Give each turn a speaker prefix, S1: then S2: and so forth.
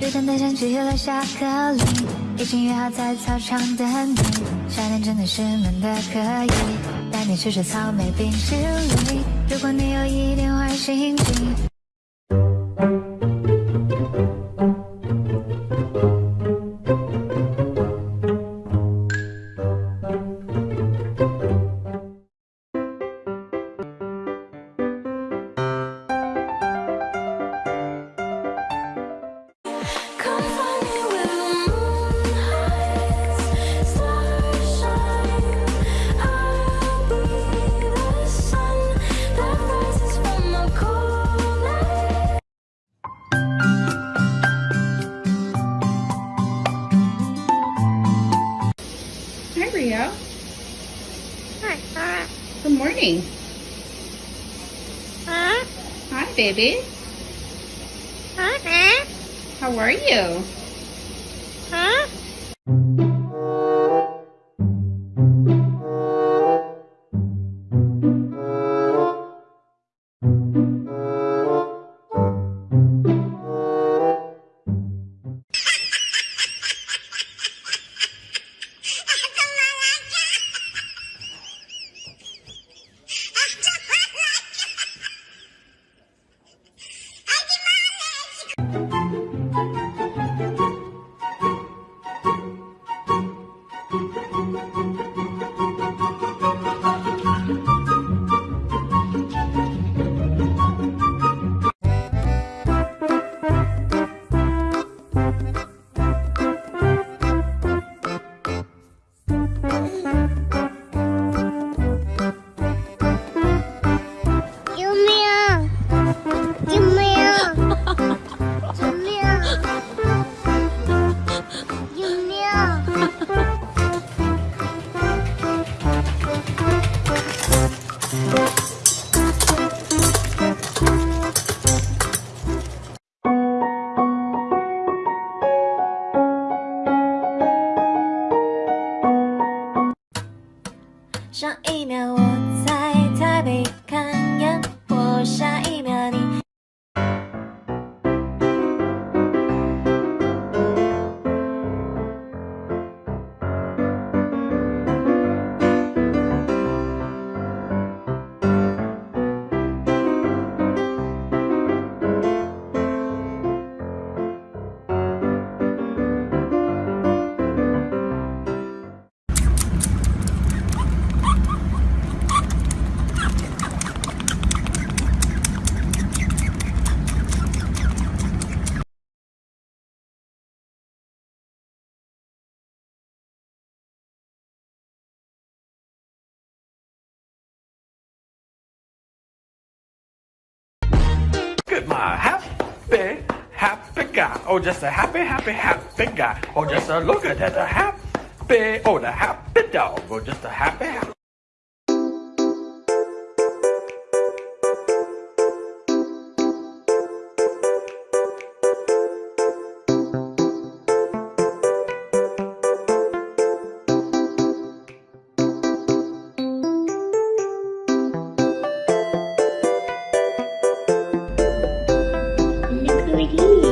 S1: 终于真的想起了下课铃，已经约好在操场等你。夏天真的是闷的可以，带你吃吃草莓冰淇淋。如果你有一点坏心情。
S2: Hi, baby. How are you?
S3: “ ”at my happy, happy guy. Oh, just a happy, happy, happy guy. Oh, just a look at that, a happy, oh, the happy dog. Oh, just a happy, happy.
S4: Rodrigues.